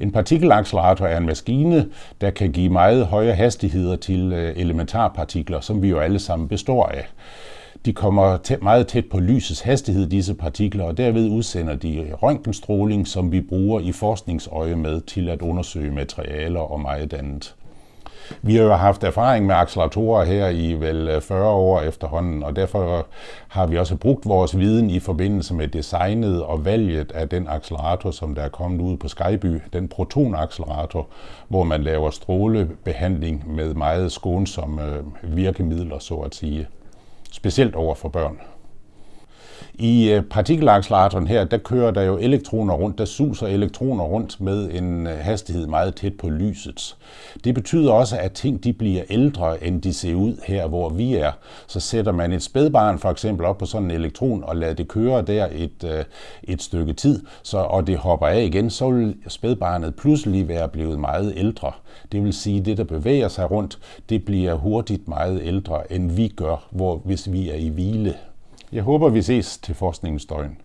En partikelaccelerator er en maskine, der kan give meget høje hastigheder til øh, elementarpartikler, som vi jo alle sammen består af. De kommer tæ meget tæt på lysets hastighed, disse partikler, og derved udsender de røntgenstråling, som vi bruger i forskningsøje med til at undersøge materialer og meget andet. Vi har jo haft erfaring med acceleratorer her i vel øh, 40 år efterhånden, og derfor har vi også brugt vores viden i forbindelse med designet og valget af den accelerator, som der er kommet ud på Skyby, den protonaccelerator, hvor man laver strålebehandling med meget skånsomme øh, virkemidler, så at sige. Specielt over for børn. I øh, partikelacceleratoren her, der kører der jo elektroner rundt, der suser elektroner rundt med en øh, hastighed meget tæt på lysets. Det betyder også, at ting de bliver ældre, end de ser ud her, hvor vi er. Så sætter man et spædbarn for eksempel op på sådan en elektron og lader det køre der et, øh, et stykke tid, så, og det hopper af igen, så vil spædbarnet pludselig være blevet meget ældre. Det vil sige, at det, der bevæger sig rundt, det bliver hurtigt meget ældre, end vi gør, hvor, hvis vi er i hvile. Jeg håber, vi ses til forskningens døgn.